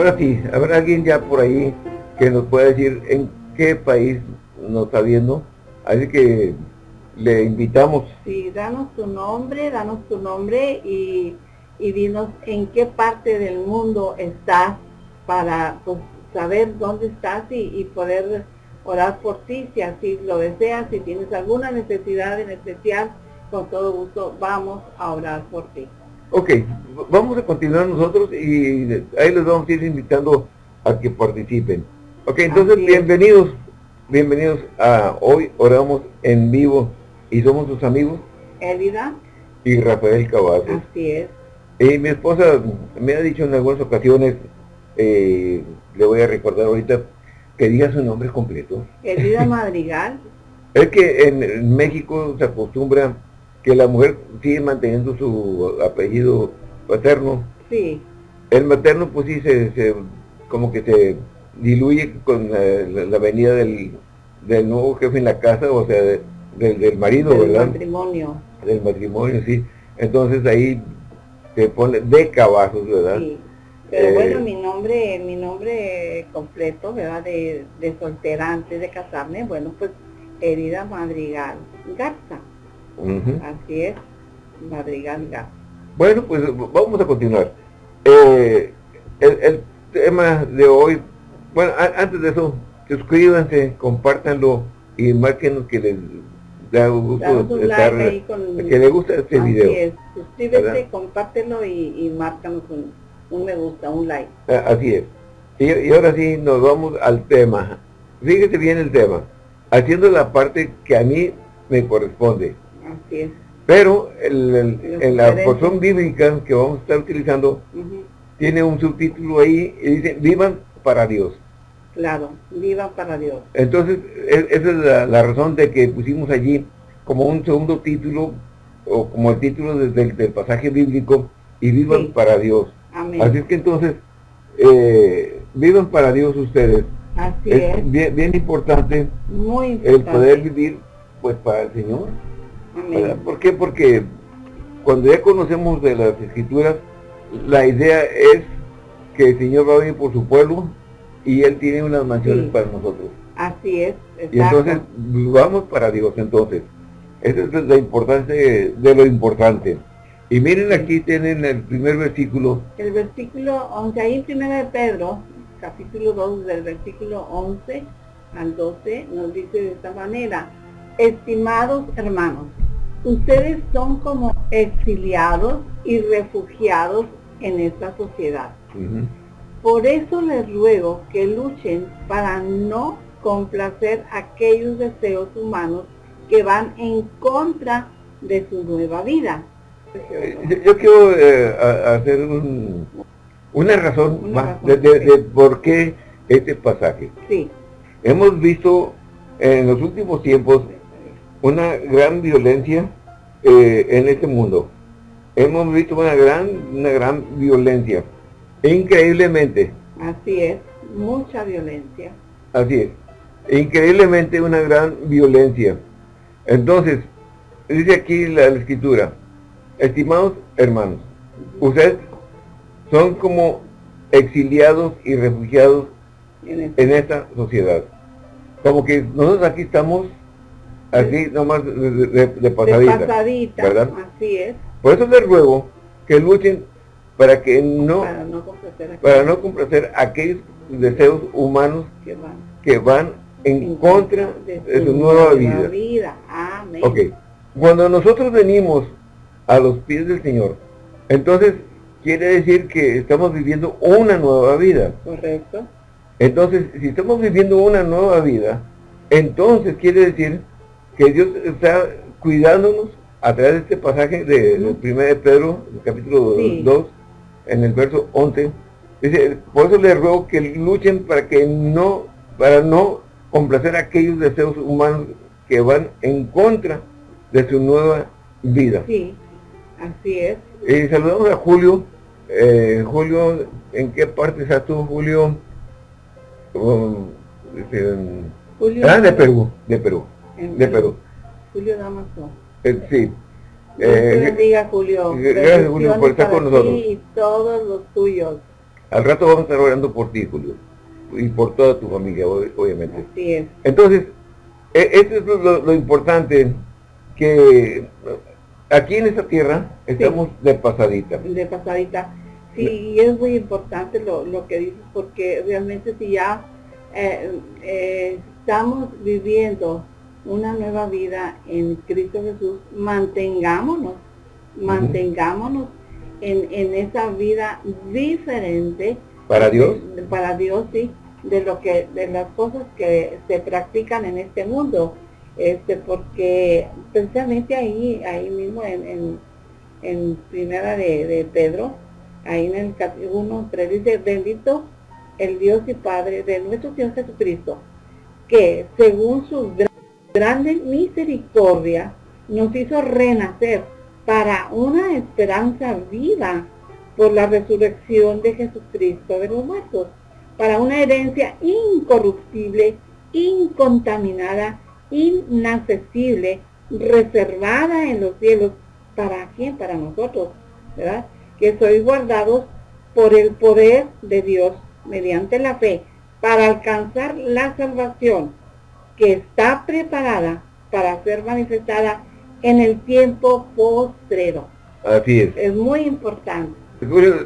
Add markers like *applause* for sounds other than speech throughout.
Ahora sí, ¿habrá alguien ya por ahí que nos pueda decir en qué país nos está viendo? Así que le invitamos. Sí, danos tu nombre, danos tu nombre y, y dinos en qué parte del mundo estás para pues, saber dónde estás y, poder orar por ti si así lo deseas, si tienes alguna necesidad en especial, con todo gusto vamos a orar por ti. Ok, vamos a continuar nosotros y ahí les vamos a ir invitando a que participen. Ok, entonces bienvenidos, bienvenidos a Hoy Oramos en Vivo y somos sus amigos. Elida. Y Rafael Cavazos. Así es. Y mi esposa me ha dicho en algunas ocasiones, eh, le voy a recordar ahorita, que diga su nombre completo. Elida *laughs* Madrigal. es que en México se acostumbra que la mujer sigue manteniendo su apellido paterno. Sí. El materno pues sí se, como que se diluye con la, venida del, nuevo jefe en la casa, o sea, del, marido, del ¿verdad? Del matrimonio. Del matrimonio, sí. Entonces ahí se pone de cabazos, ¿verdad? Sí. Pero eh, bueno, mi nombre, mi nombre completo, ¿verdad? De, de soltera antes de casarme, bueno, pues Herida Madrigal Garza. Así es, Madrigal Garza. Bueno, pues vamos a continuar. Eh, el, tema de hoy, bueno, antes de eso, suscríbanse, compártanlo y márquenos que les da gusto estar, que les gusta este video. Es. Suscríbete, compártelo y, y márcanos un, un, me gusta, un like. Así es. Y, y ahora sí, nos vamos al tema. Fíjese bien el tema. Haciendo la parte que a mí me corresponde. Así es. Pero en la porción bíblica que vamos a estar utilizando, tiene un subtítulo ahí y dice, vivan para Dios. Claro, vivan para Dios. Entonces, e, esa es la, razón de que pusimos allí como un segundo título, o como el título del, pasaje bíblico, y vivan para Dios. Amén. Así es que entonces, eh, vivan para Dios ustedes. Así es. Bien, bien importante, Muy importante el poder vivir pues para el Señor. ¿Por qué? Porque cuando ya conocemos de las escrituras, la idea es que el Señor va a venir por su pueblo y Él tiene unas mansiones para nosotros. Así es. Y entonces vamos para Dios entonces. Esa es la importancia de, lo importante. Y miren aquí tienen el primer versículo. El versículo 11, ahí en 1 de Pedro, capítulo 2, del versículo 11 al 12, nos dice de esta manera, estimados hermanos, ustedes son como exiliados y refugiados en esta sociedad. Por eso les ruego que luchen para no complacer aquellos deseos humanos que van en contra de su nueva vida. Yo, quiero eh, hacer una razón más de, de, por qué este pasaje. Sí. Hemos visto en los últimos tiempos una gran violencia eh, en este mundo. Hemos visto una gran, una gran violencia. Increíblemente. Así es, mucha violencia. Así es. Increíblemente una gran violencia. Entonces, dice aquí la, escritura, estimados hermanos, ustedes son como exiliados y refugiados este en esta sociedad. Como que nosotros aquí estamos así nomás de, de, pasadita, ¿verdad? Así es. Por eso les ruego que luchen para que no, para no complacer, aquellos deseos humanos que van, que van en, contra de, su nueva vida. vida. Amén. Ok. Cuando nosotros venimos a los pies del Señor, entonces quiere decir que estamos viviendo una nueva vida. Correcto. Entonces, si estamos viviendo una nueva vida, entonces quiere decir que Dios está cuidándonos a través de este pasaje de, del 1 de Pedro, el capítulo 2, en el verso 11. Dice, por eso les ruego que luchen para que no, para no complacer aquellos deseos humanos que van en contra de su nueva vida. Sí, así es. Y saludamos a Julio. Eh, Julio, ¿en qué parte estás tú, Julio? Oh, Julio ah, de Perú, de Perú de Perú. Julio Damaso. Eh, sí. Eh, bendiga Julio. Gracias Julio por estar con nosotros. Y todos los tuyos. Al rato vamos a estar orando por ti, Julio. Y por toda tu familia, obviamente. Así es. Entonces, e, eso es lo, importante, que aquí en esta tierra estamos de pasadita. De pasadita. Sí, y es muy importante lo, lo que dices, porque realmente si ya eh, eh, estamos viviendo una nueva vida en Cristo Jesús, mantengámonos, mantengámonos en, en esa vida diferente. Para Dios. para Dios, sí, de lo que, de las cosas que se practican en este mundo. Este, porque precisamente ahí, ahí mismo en, en, primera de, de Pedro, ahí en el capítulo 1, 3 dice, bendito el Dios y Padre de nuestro Señor Jesucristo, que según su grande misericordia nos hizo renacer para una esperanza viva por la resurrección de Jesucristo de los muertos, para una herencia incorruptible, incontaminada, inaccesible, reservada en los cielos. ¿Para quién? Para nosotros, ¿verdad? Que sois guardados por el poder de Dios mediante la fe para alcanzar la salvación que está preparada para ser manifestada en el tiempo postrero. Así es. Es muy importante.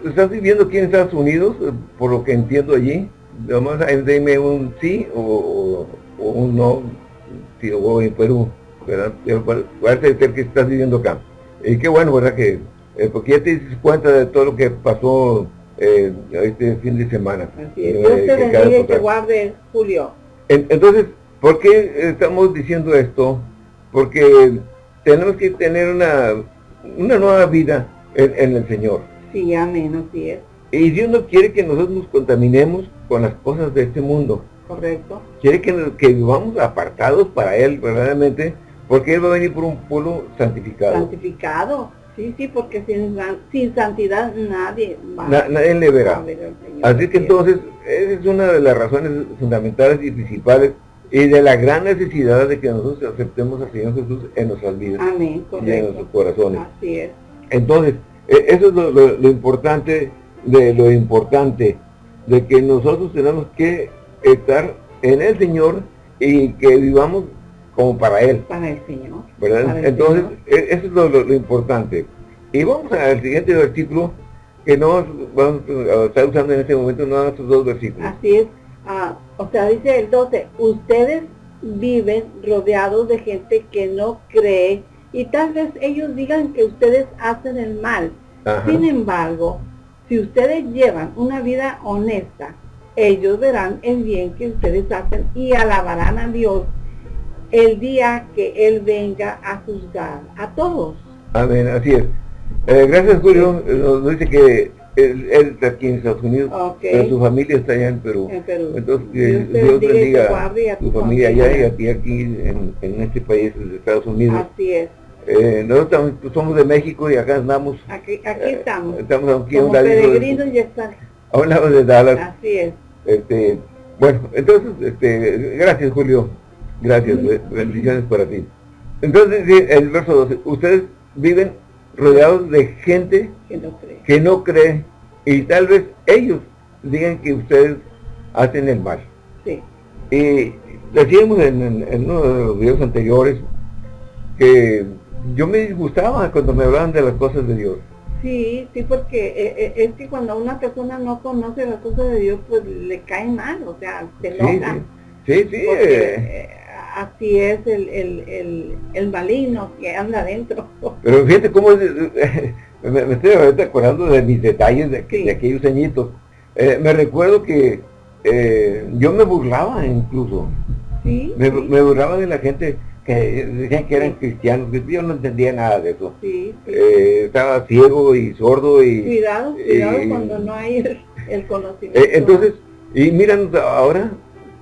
¿Estás viviendo aquí en Estados Unidos, por lo que entiendo allí? Vamos a dime un sí o, un no, sí, o en Perú, ¿verdad? Parece ser que estás viviendo acá. Y qué bueno, ¿verdad? Que, eh, porque ya te dices cuenta de todo lo que pasó eh, este fin de semana. Así es. Dios te bendiga y te guarde, Julio. entonces, ¿por qué estamos diciendo esto? Porque tenemos que tener una, una nueva vida en, el Señor. Sí, amén, así es. Y Dios no quiere que nosotros nos contaminemos con las cosas de este mundo. Correcto. Quiere que, que vivamos apartados para Él, verdaderamente, porque Él va a venir por un pueblo santificado. Santificado. Sí, sí, porque sin, sin santidad nadie va nadie le verá. Así que entonces, esa es una de las razones fundamentales y principales y de la gran necesidad de que nosotros aceptemos al Señor Jesús en nuestras vidas Amén, y en nuestros corazones. Así es. Entonces, e, eso es lo, importante de lo importante, de que nosotros tenemos que estar en el Señor y que vivamos como para Él. Para el Señor. ¿verdad? Entonces, e, eso es lo, importante. Y vamos al siguiente versículo, que no vamos a estar usando en este momento, no estos dos versículos. Así es. Ah, o sea, dice el 12, ustedes viven rodeados de gente que no cree y tal vez ellos digan que ustedes hacen el mal. Sin embargo, si ustedes llevan una vida honesta, ellos verán el bien que ustedes hacen y alabarán a Dios el día que Él venga a juzgar a todos. Amén, así es. Eh, gracias Julio, nos dice que él, está aquí en Estados Unidos, pero su familia está allá en Perú. Entonces, Dios, Dios bendiga a tu familia allá y a ti aquí en, en, este país de Estados Unidos. Así es. Eh, nosotros somos de México y acá andamos. Aquí, aquí eh, estamos. estamos aquí Como peregrinos y están. A un lado de Dallas. Así es. Este, bueno, entonces, este, gracias Julio. Gracias, bendiciones para ti. Entonces, el verso 12, ustedes viven rodeados de gente que no cree, y tal vez ellos digan que ustedes hacen el mal. Sí. Y decíamos en, uno de los videos anteriores que yo me disgustaba cuando me hablaban de las cosas de Dios. Sí, sí, porque eh, eh, es que cuando una persona no conoce las cosas de Dios, pues le cae mal, o sea, se enoja. Sí, sí. sí eh, así es el, el, el, maligno que anda adentro. *laughs* Pero fíjate cómo *laughs* me, estoy acordando de mis detalles de, aquellos añitos. Eh, me recuerdo que eh, yo me burlaba incluso. ¿Sí? Me, burlaba de la gente que decían que eran cristianos, yo no entendía nada de eso. Eh, estaba ciego y sordo y... Cuidado, cuidado cuando no hay el, conocimiento. entonces, y miran ahora,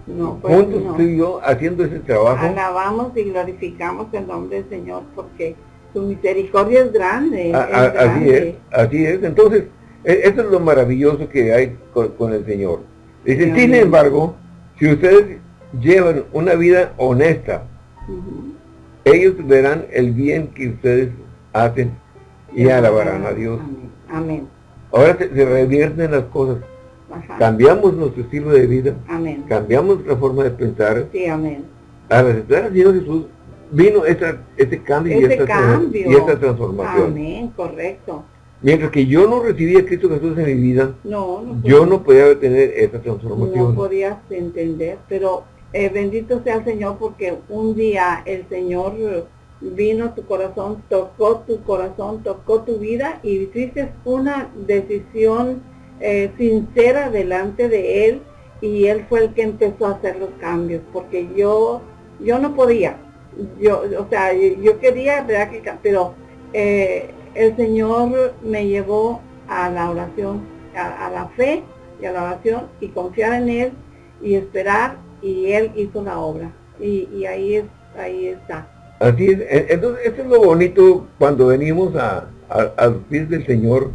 no, pues, Juntos tú y yo haciendo ese trabajo. Alabamos y glorificamos el nombre del Señor porque su misericordia es grande. Así es, así es. Entonces, e, eso es lo maravilloso que hay con, el Señor. Dice, sin embargo, si ustedes llevan una vida honesta, ellos verán el bien que ustedes hacen y alabarán a Dios. Amén. Ahora se, revierten las cosas. Cambiamos nuestro estilo de vida, amén. cambiamos nuestra forma de pensar. Sí, amén. Al aceptar al Señor Jesús, vino ese cambio, y, esta, cambio. y esta transformación. Amén, correcto. Mientras que yo no recibía a Cristo Jesús en mi vida, yo no podía tener esa transformación. No podías entender, pero eh, bendito sea el Señor porque un día el Señor vino a tu corazón, tocó tu corazón, tocó tu vida y hiciste una decisión eh, sincera delante de Él y Él fue el que empezó a hacer los cambios porque yo, yo no podía, yo, o sea, yo quería, ¿verdad? Pero eh, el Señor me llevó a la oración, a, la fe y a la oración y confiar en Él y esperar y Él hizo la obra. Y, ahí, es, ahí está. Así es. Entonces, eso es lo bonito cuando venimos a, los pies del Señor.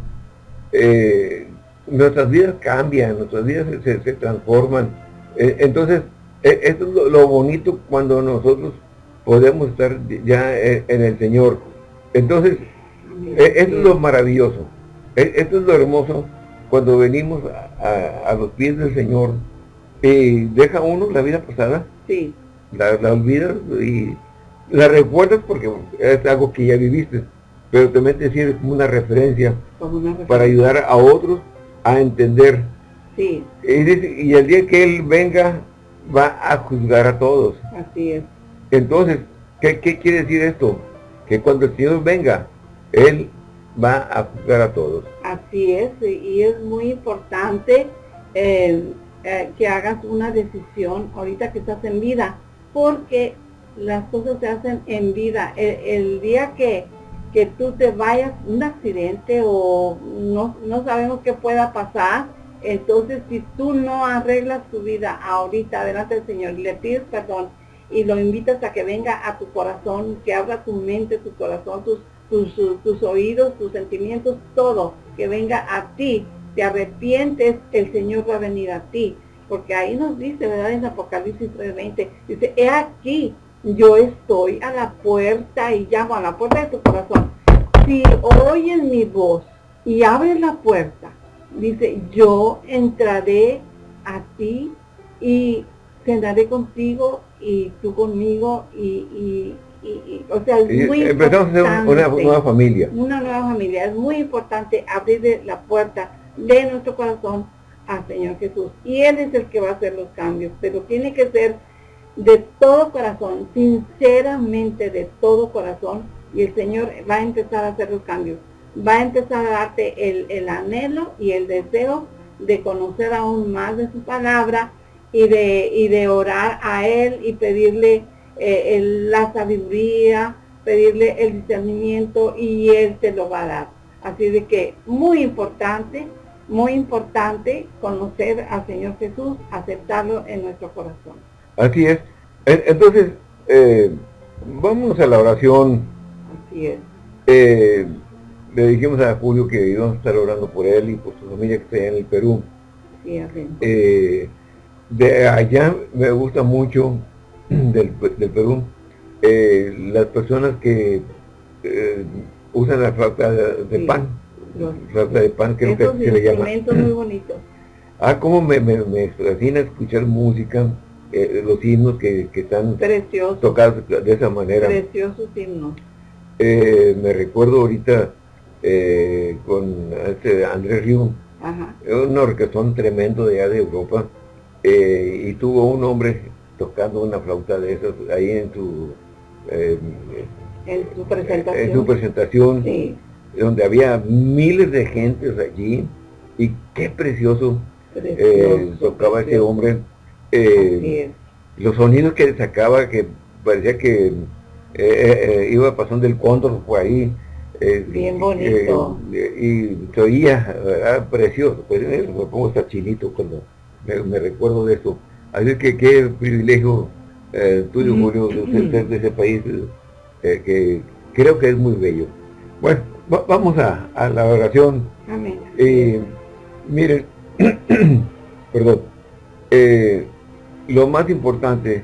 Eh, nuestras vidas cambian, nuestras vidas se, transforman. E, entonces, e, esto es lo, bonito cuando nosotros podemos estar ya en el Señor. Entonces, esto es lo maravilloso. Esto es lo hermoso cuando venimos a, los pies del Señor y deja uno la vida pasada. Sí. La, la olvidas y la recuerdas porque es algo que ya viviste. Pero también te sirve como una referencia, para ayudar a otros a entender. Sí. Y, y el día que Él venga, va a juzgar a todos. Así es. Entonces, ¿qué, quiere decir esto? Que cuando el Señor venga, Él va a juzgar a todos. Así es, y es muy importante eh, eh, que hagas una decisión ahorita que estás en vida, porque las cosas se hacen en vida. El, día que, que, tú te vayas, un accidente o no, no sabemos qué pueda pasar, entonces si tú no arreglas tu vida ahorita delante del Señor le pides perdón y lo invitas a que venga a tu corazón, que abra tu mente, tu corazón, tus, tus, tus oídos, tus sentimientos, todo, que venga a ti, te arrepientes, el Señor va a venir a ti. Porque ahí nos dice, ¿verdad? En Apocalipsis 3.20, dice, he aquí, yo estoy a la puerta y llamo a la puerta de tu corazón. Si oyes mi voz y abres la puerta, dice, yo entraré a ti y cenaré contigo y tú conmigo y, o sea, es muy importante. una nueva familia. Una nueva familia. Es muy importante abrir la puerta de nuestro corazón al Señor Jesús. Y Él es el que va a hacer los cambios, pero tiene que ser de todo corazón, sinceramente de todo corazón, y el Señor va a empezar a hacer los cambios. Va a empezar a darte el, el anhelo y el deseo de conocer aún más de su palabra y de, y de orar a Él y pedirle eh, la sabiduría, pedirle el discernimiento y Él te lo va a dar. Así de que muy importante, muy importante conocer al Señor Jesús, aceptarlo en nuestro corazón. Así es. Entonces, eh, vamos a la oración. Así es. Eh, le dijimos a Julio que íbamos a estar orando por él y por su familia que está en el Perú. Sí, así. Eh, de allá me gusta mucho *clears throat* del, Perú eh, las personas que eh, usan la flauta de, pan. flauta de pan creo que se le llama. muy bonito. Ah, como me, me, me fascina escuchar música, eh, los himnos que, que están tocados de esa manera. Preciosos himnos. me recuerdo ahorita con este Andrés Río, un orquestón tremendo de allá de Europa, y tuvo un hombre tocando una flauta de esos ahí en su en su presentación, en su presentación. donde había miles de gentes allí. Y qué precioso, eh, tocaba ese hombre eh, los sonidos que sacaba que parecía que eh, iba pasando el cóndor por ahí bien bonito y se oía precioso pues, me pongo hasta chinito cuando me recuerdo de eso Así que qué privilegio eh, tuyo, Julio, de ser de ese país eh, que creo que es muy bello. Bueno, vamos a, la oración. Amén. Eh, miren, *clears throat* perdón, lo más importante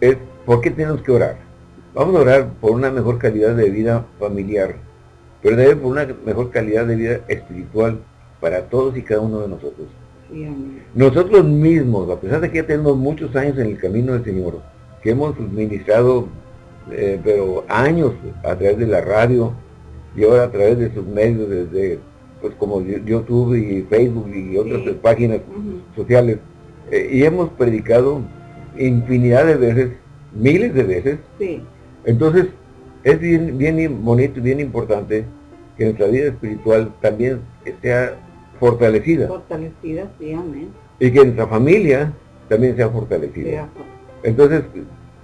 es por qué tenemos que orar. Vamos a orar por una mejor calidad de vida familiar, pero también por una mejor calidad de vida espiritual para todos y cada uno de nosotros. Nosotros mismos, a pesar de que ya tenemos muchos años en el camino del Señor, que hemos ministrado, eh, pero años a través de la radio y ahora a través de sus medios, desde pues como YouTube y Facebook y otras páginas sociales, eh, y hemos predicado infinidad de veces, miles de veces. Entonces, es bien, bien bonito y bien importante que nuestra vida espiritual también sea fortalecida. Fortalecida, sí, amén. Y que nuestra familia también sea fortalecida. Entonces,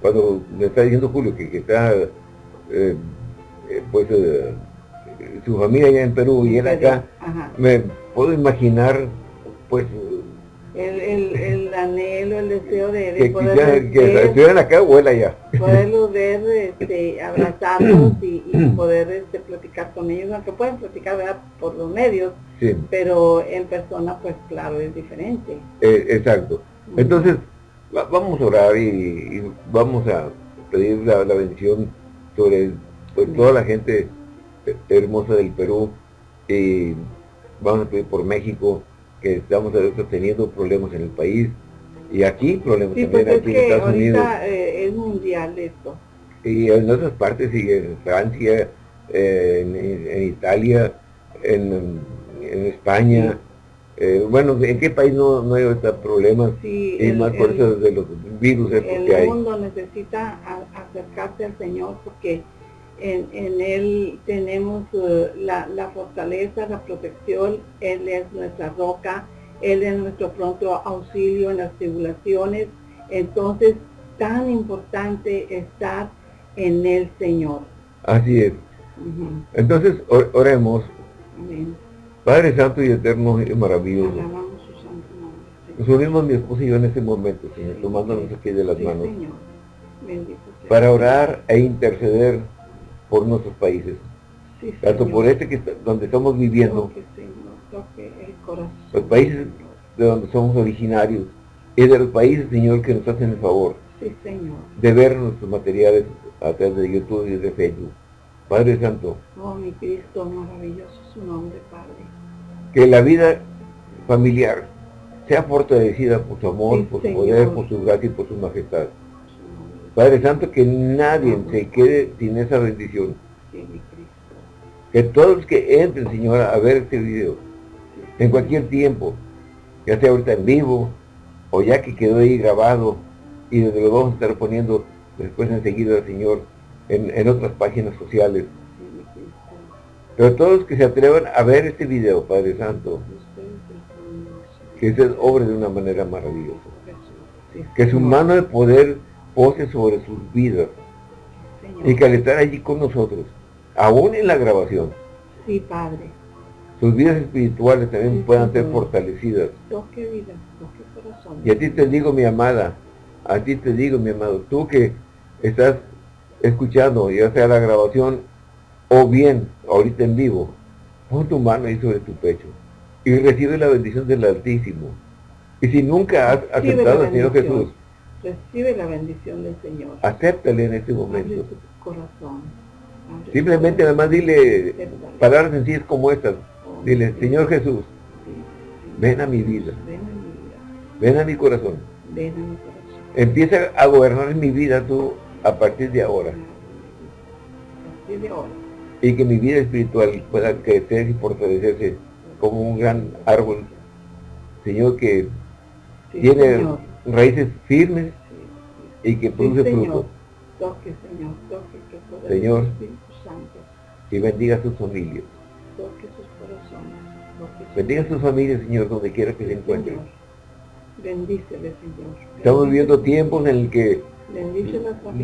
cuando me está diciendo Julio que, está, eh, eh, pues, eh, su familia allá en Perú y él acá, me puedo imaginar, pues, el, el, el, anhelo, el deseo de, de poder que estuvieran acá él allá. Poderlos ver, este, abrazarlos y, *clears throat* poder este, platicar con ellos, aunque pueden platicar por los medios, pero en persona pues claro es diferente. Eh, exacto. Entonces, vamos a orar y, vamos a pedir la, bendición sobre pues, toda la gente hermosa del Perú y vamos a pedir por México que estamos teniendo problemas en el país y aquí problemas también pues aquí en Estados Unidos. Eh, es mundial esto. Y en otras partes, y en Francia, en, en, Italia, en, en España. Eh, bueno, ¿en qué país no, no hay este problemas? y más por eso de los virus el que hay. El mundo necesita acercarse al Señor porque en, en Él tenemos uh, la, la, fortaleza, la protección, Él es nuestra roca, Él es nuestro pronto auxilio en las tribulaciones. Entonces, tan importante estar en el Señor. Así es. Entonces, oremos. Padre Santo y Eterno y maravilloso. Nos unimos mi esposa y yo en este momento, Señor, tomándonos aquí de las manos. Para orar e interceder por nuestros países. tanto por este que donde estamos viviendo, los países de donde somos originarios, y de los países, Señor, que nos hacen el favor de ver nuestros materiales a través de YouTube y de Facebook. Padre Santo. Oh, mi Cristo, maravilloso su nombre, Padre. Que la vida familiar sea fortalecida por su amor, por su poder, por su gracia y por su majestad. Padre Santo, que nadie se quede sin esa bendición. Que todos los que entren, Señor, a ver este video, en cualquier tiempo, ya sea ahorita en vivo, o ya que quedó ahí grabado, y desde lo vamos a estar poniendo después enseguida, Señor, en, en otras páginas sociales. Pero todos que se atrevan a ver este video, Padre Santo, que se obra de una manera maravillosa. Que su mano de poder pose sobre sus vidas y que al estar allí con nosotros, aún en la grabación, sí, Padre. Sus vidas espirituales también puedan ser fortalecidas. Toque vida, toque corazón. Y a ti te digo, mi amada, a ti te digo, mi amado, tú que estás escuchando, ya sea la grabación o bien ahorita en vivo, pon tu mano ahí sobre tu pecho y recibe la bendición del Altísimo. Y si nunca has aceptado al Señor Jesús, Recibe la bendición del Señor. Acéptale en este momento. corazón. Simplemente además dile palabras sencillas como estas. Dile, Señor Jesús, ven a mi vida. Ven a mi corazón. Ven a mi corazón. Empieza a gobernar mi vida tú a partir de ahora. A partir de ahora. Y que mi vida espiritual pueda crecer y fortalecerse como un gran árbol. Señor, que tiene raíces firmes y que produce fruto. Toque, Señor, toque, que Señor, Santo. y bendiga sus familias. Toque sus corazones. bendiga sus familias, Señor, donde quiera que se encuentren. Bendícele, Señor. Estamos viviendo tiempos en el que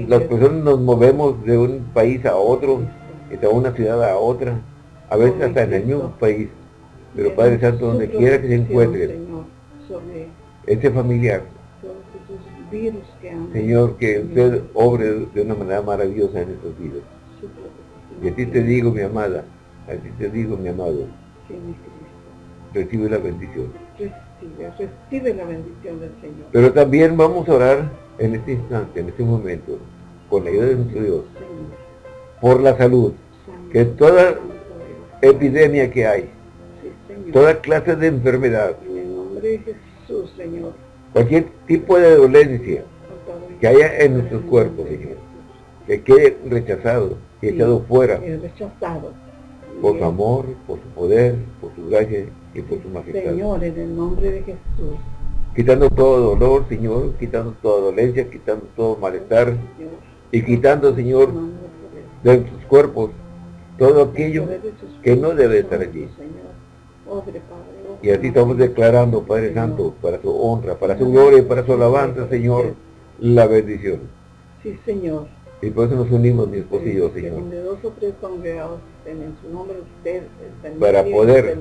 las, personas nos movemos de un país a otro, de una ciudad a otra, a veces hasta en el mismo país. Pero Padre Santo, donde quiera que se encuentre, ese familiar, Señor, que usted obre de una manera maravillosa en estos vidas. Y a ti te digo, mi amada, a ti te digo, mi amado, recibe la bendición. Recibe, recibe la bendición del Señor. Pero también vamos a orar en este instante, en este momento, con la ayuda de nuestro Dios, por la salud, que toda epidemia que hay, toda clase de enfermedad, nombre de Jesús, Señor. Cualquier tipo de dolencia que haya en nuestros cuerpos, Señor, que quede rechazado, que echado fuera. rechazado. Por su amor, por su poder, por su gracia y por su majestad. Señor, en el nombre de Jesús. Quitando todo dolor, Señor, quitando toda dolencia, quitando todo malestar y quitando, Señor, de nuestros cuerpos todo aquello que no debe estar allí. Y así estamos declarando, Padre Santo, para su honra, para su gloria, para su alabanza, Señor, la bendición. Sí, Señor. Y por eso nos unimos, mi esposo y yo, Señor. Para poder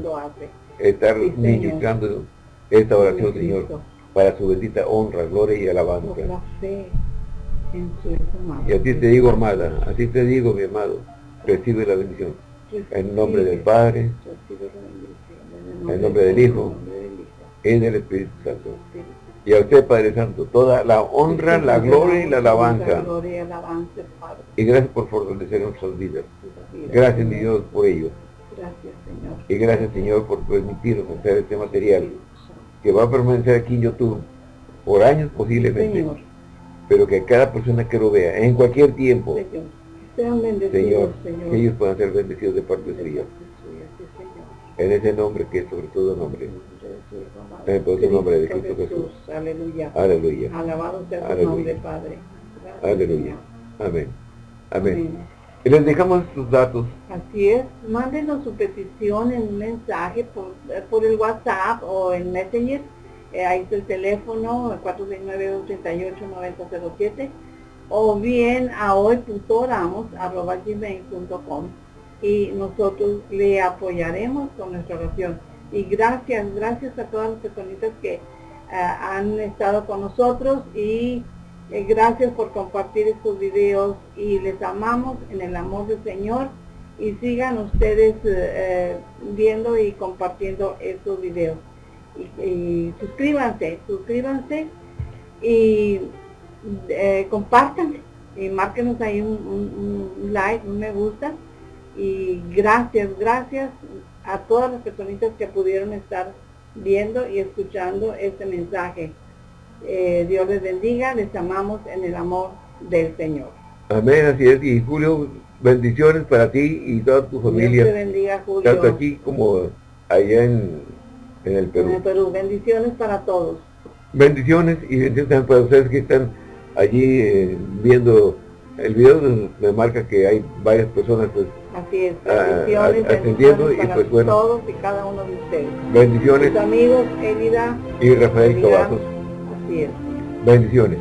estar ministrando esta oración, Señor, para su bendita honra, gloria y alabanza. Y así te digo, amada, así te digo, mi amado, recibe la bendición. En nombre del Padre, en nombre del Hijo, y del Espíritu Santo. Y a usted, Padre Santo, toda la honra, la gloria y la alabanza. Y gracias por fortalecer nuestras vidas. Gracias, mi Dios, por ello. Y gracias, Señor, por permitirnos hacer este material que va a permanecer aquí en YouTube por años posiblemente. Pero que cada persona que lo vea, en cualquier tiempo, Señor, que ellos puedan ser bendecidos de parte suya. En ese nombre que es sobre todo nombre. En el nombre de Cristo Jesús. Aleluya. Aleluya. Alabado sea tu nombre, Padre. Aleluya. Amén. Amén. Y les dejamos sus datos. Así es. Mándenos su petición en un mensaje por, por el WhatsApp o en Messenger. Eh, ahí está el teléfono, 469-238-9007 o bien a hoy.oramos.com y nosotros le apoyaremos con nuestra oración. Y gracias, gracias a todas las personitas que eh, han estado con nosotros y eh, gracias por compartir estos videos y les amamos en el amor del Señor. Y sigan ustedes eh, viendo y compartiendo estos videos. y suscríbanse, suscríbanse y compartan y márquenos ahí un, like, un me gusta. Y gracias, gracias a todas las personitas que pudieron estar viendo y escuchando este mensaje. Eh, Dios les bendiga, les amamos en el amor del Señor. Amén, así es. Y Julio, bendiciones para ti y toda tu familia. Dios te bendiga, Julio. Tanto aquí como allá en, en el Perú. En el Perú, bendiciones para todos. Bendiciones y bendiciones para ustedes que están allí eh, viendo el video me marca que hay varias personas pues así es bendiciones, atendiendo y pues bueno todos y cada uno de ustedes. bendiciones. Amigos Elida y Rafael Cavazos. Así es. Bendiciones